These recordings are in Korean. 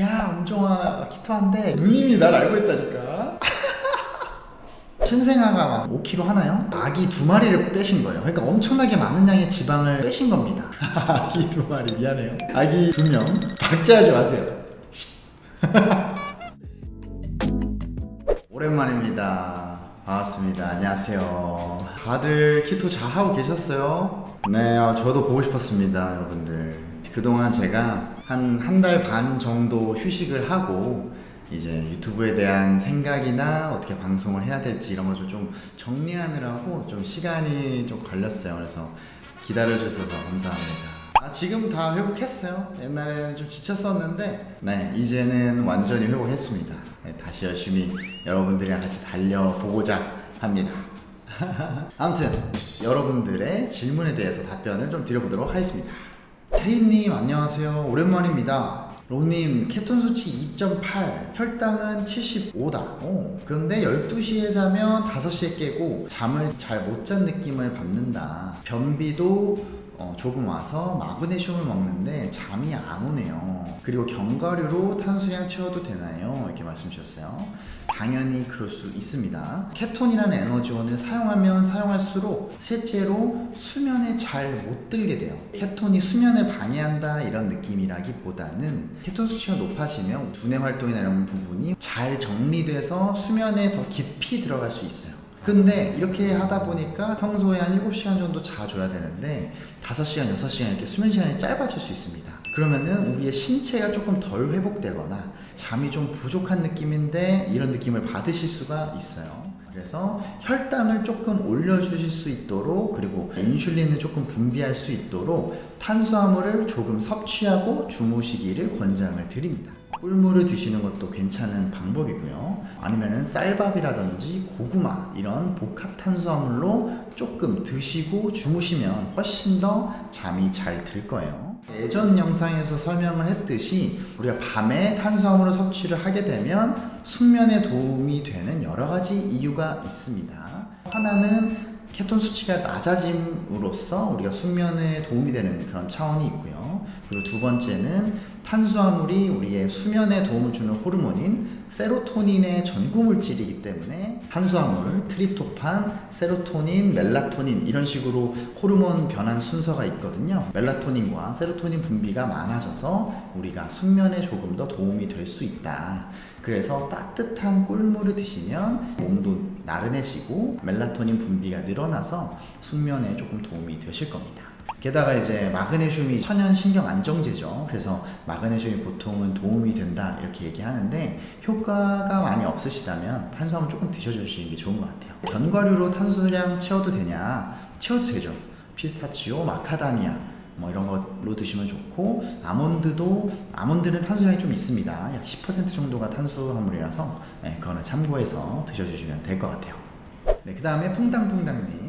야 엄정아 키토한데 누님이 날 알고 있다니까. 신생아가 막 5kg 하나요? 아기 두 마리를 빼신 거예요. 그러니까 엄청나게 많은 양의 지방을 빼신 겁니다. 아기 두 마리 미안해요. 아기 두명. 박제하지 마세요. 오랜만입니다. 반갑습니다. 안녕하세요. 다들 키토 잘 하고 계셨어요? 네 어, 저도 보고 싶었습니다 여러분들 그동안 제가 한 한 달 반 정도 휴식을 하고 이제 유튜브에 대한 생각이나 어떻게 방송을 해야 될지 이런 것을 좀 정리하느라고 좀 시간이 좀 걸렸어요. 그래서 기다려주셔서 감사합니다. 아, 지금 다 회복했어요. 옛날에는 좀 지쳤었는데 네 이제는 완전히 회복했습니다. 네, 다시 열심히 여러분들이랑 같이 달려보고자 합니다. 아무튼 여러분들의 질문에 대해서 답변을 좀 드려보도록 하겠습니다 태희님 안녕하세요. 오랜만입니다. 로님 케톤 수치 2.8 혈당은 75다. 오, 그런데 12시에 자면 5시에 깨고 잠을 잘 못 잔 느낌을 받는다. 변비도 어, 조금 와서 마그네슘을 먹는데 잠이 안 오네요. 그리고 견과류로 탄수량 채워도 되나요? 이렇게 말씀 주셨어요. 당연히 그럴 수 있습니다. 케톤이라는 에너지원을 사용하면 사용할수록 실제로 수면에 잘 못 들게 돼요. 케톤이 수면을 방해한다 이런 느낌이라기보다는 케톤 수치가 높아지면 두뇌 활동이나 이런 부분이 잘 정리돼서 수면에 더 깊이 들어갈 수 있어요 근데 이렇게 하다 보니까 평소에 한 7시간 정도 자줘야 되는데 5시간, 6시간 이렇게 수면 시간이 짧아질 수 있습니다. 그러면은 우리의 신체가 조금 덜 회복되거나 잠이 좀 부족한 느낌인데 이런 느낌을 받으실 수가 있어요. 그래서 혈당을 조금 올려주실 수 있도록 그리고 인슐린을 조금 분비할 수 있도록 탄수화물을 조금 섭취하고 주무시기를 권장을 드립니다 꿀물을 드시는 것도 괜찮은 방법이고요. 아니면은 쌀밥이라든지 고구마 이런 복합 탄수화물로 조금 드시고 주무시면 훨씬 더 잠이 잘 들 거예요. 예전 영상에서 설명을 했듯이 우리가 밤에 탄수화물을 섭취를 하게 되면 숙면에 도움이 되는 여러 가지 이유가 있습니다. 하나는 케톤 수치가 낮아짐으로써 우리가 숙면에 도움이 되는 그런 차원이 있고요. 그리고 두 번째는 탄수화물이 우리의 수면에 도움을 주는 호르몬인 세로토닌의 전구 물질이기 때문에 탄수화물, 트립토판, 세로토닌, 멜라토닌 이런 식으로 호르몬 변환 순서가 있거든요. 멜라토닌과 세로토닌 분비가 많아져서 우리가 숙면에 조금 더 도움이 될 수 있다. 그래서 따뜻한 꿀물을 드시면 몸도 나른해지고 멜라토닌 분비가 늘어나서 숙면에 조금 도움이 되실 겁니다. 게다가 이제 마그네슘이 천연 신경 안정제죠. 그래서 마그네슘이 보통은 도움이 된다 이렇게 얘기하는데 효과가 많이 없으시다면 탄수화물 조금 드셔주시는 게 좋은 것 같아요. 견과류로 탄수량 채워도 되냐? 채워도 되죠. 피스타치오, 마카다미아 뭐 이런 걸로 드시면 좋고 아몬드도 아몬드는 탄수량이 좀 있습니다 약 10% 정도가 탄수화물이라서 네, 그거는 참고해서 드셔주시면 될 것 같아요 네, 그 다음에 퐁당퐁당님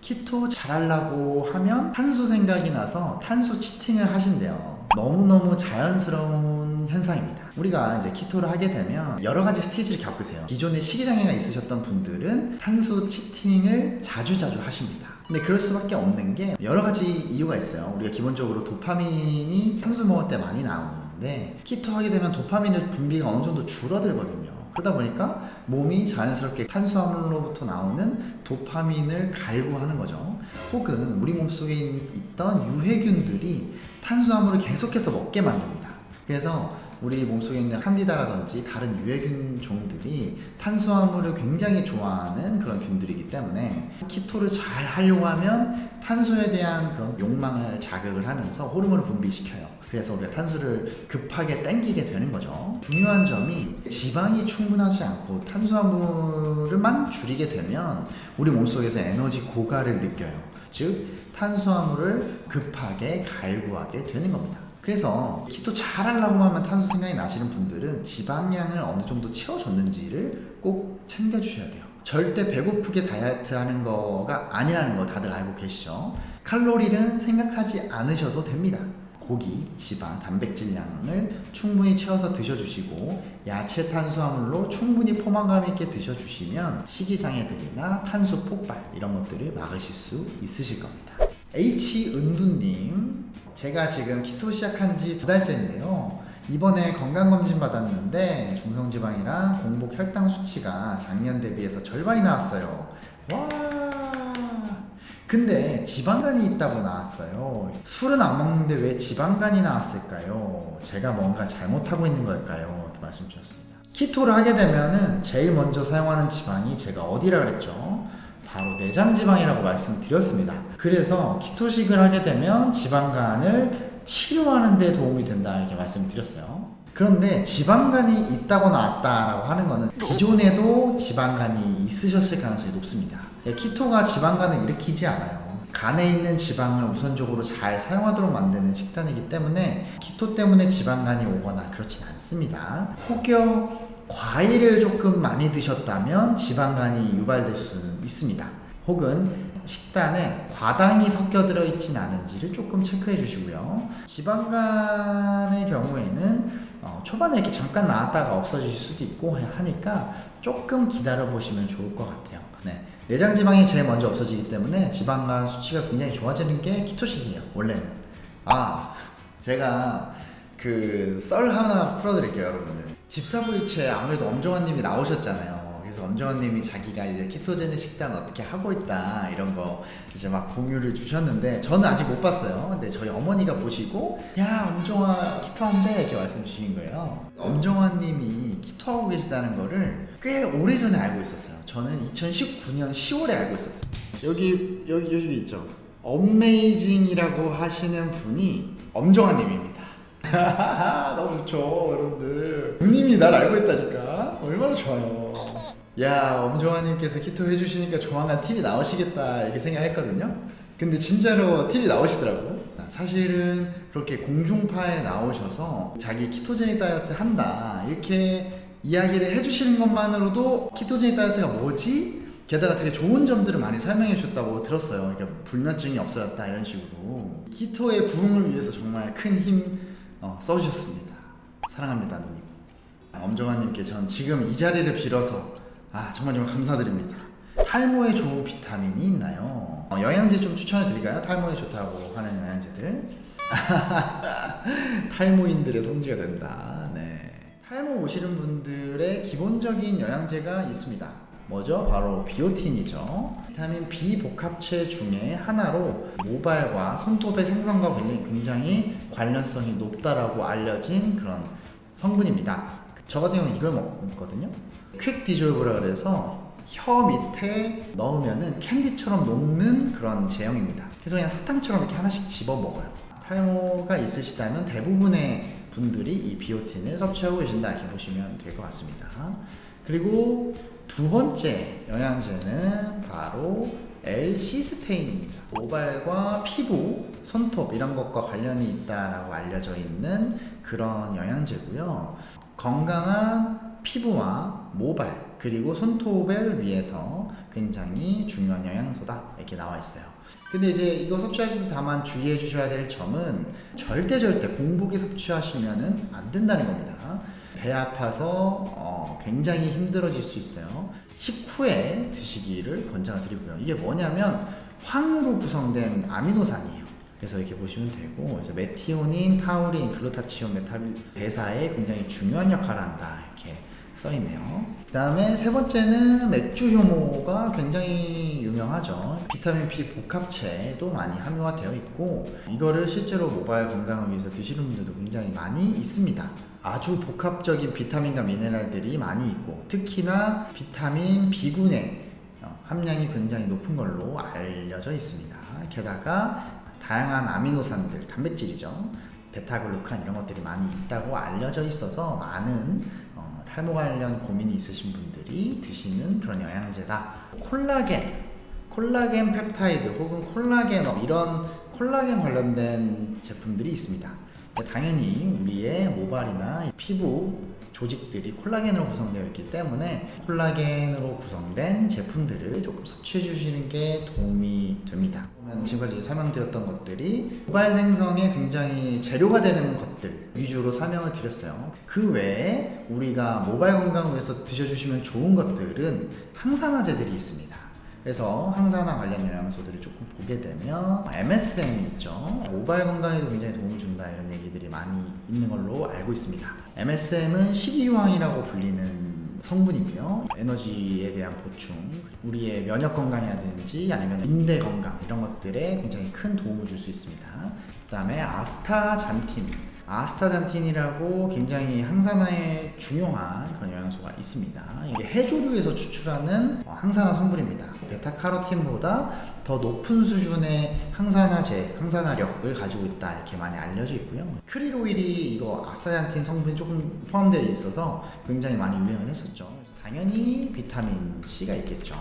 키토 잘하려고 하면 탄수 생각이 나서 탄수 치팅을 하신대요. 너무너무 자연스러운 현상입니다. 우리가 이제 키토를 하게 되면 여러 가지 스테이지를 겪으세요. 기존에 식이장애가 있으셨던 분들은 탄수 치팅을 자주자주 하십니다. 근데 그럴 수밖에 없는 게 여러 가지 이유가 있어요. 우리가 기본적으로 도파민이 탄수 먹을 때 많이 나오는데 키토 하게 되면 도파민의 분비가 어느 정도 줄어들거든요 그러다 보니까 몸이 자연스럽게 탄수화물로부터 나오는 도파민을 갈구하는 거죠. 혹은 우리 몸속에 있던 유해균들이 탄수화물을 계속해서 먹게 만듭니다. 그래서 우리 몸속에 있는 칸디다라든지 다른 유해균 종들이 탄수화물을 굉장히 좋아하는 그런 균들이기 때문에 키토를 잘 하려고 하면 탄수에 대한 그런 욕망을 자극을 하면서 호르몬을 분비시켜요. 그래서 우리가 탄수를 급하게 땡기게 되는 거죠. 중요한 점이 지방이 충분하지 않고 탄수화물을만 줄이게 되면 우리 몸속에서 에너지 고갈을 느껴요. 즉 탄수화물을 급하게 갈구하게 되는 겁니다 그래서 키토 잘 하려고 하면 탄수 생각이 나시는 분들은 지방량을 어느 정도 채워줬는지를 꼭 챙겨주셔야 돼요. 절대 배고프게 다이어트 하는 거가 아니라는 거 다들 알고 계시죠? 칼로리는 생각하지 않으셔도 됩니다. 고기, 지방, 단백질량을 충분히 채워서 드셔주시고 야채 탄수화물로 충분히 포만감 있게 드셔주시면 식이장애들이나 탄수 폭발 이런 것들을 막으실 수 있으실 겁니다 H은두님 제가 지금 키토 시작한 지 두 달째인데요 이번에 건강검진 받았는데 중성지방이랑 공복 혈당 수치가 작년 대비해서 절반이 나왔어요. 와. 근데 지방간이 있다고 나왔어요. 술은 안 먹는데 왜 지방간이 나왔을까요? 제가 뭔가 잘못하고 있는 걸까요? 이렇게 말씀 주셨습니다. 키토를 하게 되면은 제일 먼저 사용하는 지방이 제가 어디라 그랬죠? 바로 내장 지방이라고 말씀드렸습니다. 그래서 키토식을 하게 되면 지방간을 치료하는 데 도움이 된다 이렇게 말씀드렸어요. 그런데 지방간이 있다고 나왔다라고 하는 거는 기존에도 지방간이 있으셨을 가능성이 높습니다. 예, 키토가 지방간을 일으키지 않아요. 간에 있는 지방을 우선적으로 잘 사용하도록 만드는 식단이기 때문에 키토 때문에 지방간이 오거나 그렇진 않습니다. 혹여 과일을 조금 많이 드셨다면 지방간이 유발될 수는 있습니다. 혹은 식단에 과당이 섞여 들어 있진 않은지를 조금 체크해 주시고요. 지방간의 경우에는 어, 초반에 이렇게 잠깐 나왔다가 없어질 수도 있고 하니까 조금 기다려 보시면 좋을 것 같아요. 네. 내장 지방이 제일 먼저 없어지기 때문에 지방간 수치가 굉장히 좋아지는 게 키토식이에요. 원래는. 아, 제가 그 썰 하나 풀어드릴게요, 여러분들. 집사부일체 아무래도 엄정화님이 나오셨잖아요. 그래서 엄정화님이 자기가 이제 키토제닉 식단 어떻게 하고 있다 이런 거 이제 막 공유를 주셨는데 저는 아직 못 봤어요. 근데 저희 어머니가 보시고 야 엄정화 키토한대 이렇게 말씀 주신 거예요. 엄정화님이 키토하고 계시다는 거를 꽤 오래 전에 알고 있었어요. 저는 2019년 10월에 알고 있었어요. 여기 여기 여기 있죠. 어메이징이라고 하시는 분이 엄정화님입니다. 너무 좋죠, 여러분들. 누님이 날 알고 있다니까. 얼마나 좋아요. 야, 엄정화님께서 키토 해주시니까 조만간 TV 나오시겠다 이렇게 생각했거든요. 근데 진짜로 TV 나오시더라고. 사실은 그렇게 공중파에 나오셔서 자기 키토제닉 다이어트 한다 이렇게 이야기를 해주시는 것만으로도 키토제닉 다이어트가 뭐지? 게다가 되게 좋은 점들을 많이 설명해 주셨다고 들었어요. 그러니까 불면증이 없어졌다 이런 식으로 키토의 부흥을 위해서 정말 큰 힘 어, 써주셨습니다. 사랑합니다, 누님. 아, 엄정화님께 전 지금 이 자리를 빌어서 아 정말 정말 감사드립니다. 탈모에 좋은 비타민이 있나요? 어, 영양제 좀 추천해 드릴까요? 탈모에 좋다고 하는 영양제들. 탈모인들의 성지가 된다. 네. 탈모 오시는 분들의 기본적인 영양제가 있습니다. 뭐죠? 바로 비오틴이죠. 비타민 B 복합체 중에 하나로 모발과 손톱의 생성과 굉장히 관련성이 높다라고 알려진 그런 성분입니다. 저 같은 경우는 이걸 먹거든요. 퀵 디졸브라 그래서 혀 밑에 넣으면은 캔디처럼 녹는 그런 제형입니다. 그래서 그냥 사탕처럼 이렇게 하나씩 집어 먹어요. 탈모가 있으시다면 대부분의 분들이 이 비오틴을 섭취하고 계신다 이렇게 보시면 될 것 같습니다. 그리고 두 번째 영양제는 바로 L-시스테인입니다. 모발과 피부, 손톱 이런 것과 관련이 있다라고 알려져 있는 그런 영양제고요. 건강한 피부와 모발 그리고 손톱을 위해서 굉장히 중요한 영양소다 이렇게 나와 있어요. 근데 이제 이거 섭취하실 때 다만 주의해 주셔야 될 점은 절대 절대 공복에 섭취하시면은 안 된다는 겁니다. 배 아파서 어, 굉장히 힘들어질 수 있어요. 식후에 드시기를 권장을 드리고요. 이게 뭐냐면 황으로 구성된 아미노산이에요. 그래서 이렇게 보시면 되고 그래서 메티오닌, 타우린, 글루타치온, 메탈 대사에 굉장히 중요한 역할을 한다 이렇게 써 있네요. 그 다음에 세 번째는 맥주 효모가 굉장히 유명하죠. 비타민 B 복합체도 많이 함유가 되어 있고 이거를 실제로 모발 건강을 위해서 드시는 분들도 굉장히 많이 있습니다. 아주 복합적인 비타민과 미네랄들이 많이 있고 특히나 비타민 B군의 어, 함량이 굉장히 높은 걸로 알려져 있습니다. 게다가 다양한 아미노산들, 단백질이죠. 베타글루칸 이런 것들이 많이 있다고 알려져 있어서 많은 어, 탈모 관련 고민이 있으신 분들이 드시는 그런 영양제다. 콜라겐, 콜라겐 펩타이드 혹은 콜라겐업 이런 콜라겐 관련된 제품들이 있습니다. 당연히 우리의 모발이나 피부 조직들이 콜라겐으로 구성되어 있기 때문에 콜라겐으로 구성된 제품들을 조금 섭취해 주시는 게 도움이 됩니다. 지금까지 설명드렸던 것들이 모발 생성에 굉장히 재료가 되는 것들 위주로 설명을 드렸어요. 그 외에 우리가 모발 건강을 위해서 드셔주시면 좋은 것들은 항산화제들이 있습니다. 그래서 항산화 관련 영양소들을 조금 보게 되면 MSM 있죠. 모발 건강에도 굉장히 도움을 준다 이런 얘기들이 많이 있는 걸로 알고 있습니다. MSM은 식이유황이라고 불리는 성분이고요. 에너지에 대한 보충, 우리의 면역 건강이라든지 아니면 인대 건강 이런 것들에 굉장히 큰 도움을 줄 수 있습니다. 그 다음에 아스타잔틴. 아스타잔틴이라고 굉장히 항산화에 중요한 그런 영양소가 있습니다. 이게 해조류에서 추출하는 어, 항산화 성분입니다. 베타카로틴보다 더 높은 수준의 항산화제, 항산화력을 가지고 있다 이렇게 많이 알려져 있고요. 크릴 오일이 이거 아스타잔틴 성분이 조금 포함되어 있어서 굉장히 많이 유행을 했었죠. 당연히 비타민 C가 있겠죠.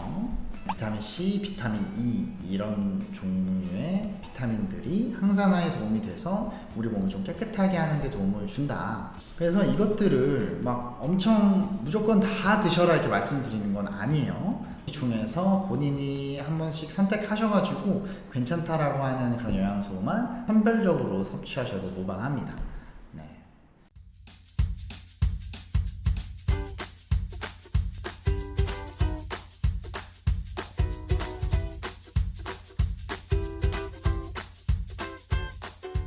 비타민 C, 비타민 E 이런 종류의 비타민들이 항산화에 도움이 돼서 우리 몸을 좀 깨끗하게 하는 데 도움을 준다. 그래서 이것들을 막 엄청 무조건 다 드셔라 이렇게 말씀드리는 건 아니에요. 이 중에서 본인이 한 번씩 선택하셔가지고 괜찮다라고 하는 그런 영양소만 선별적으로 섭취하셔도 무방합니다.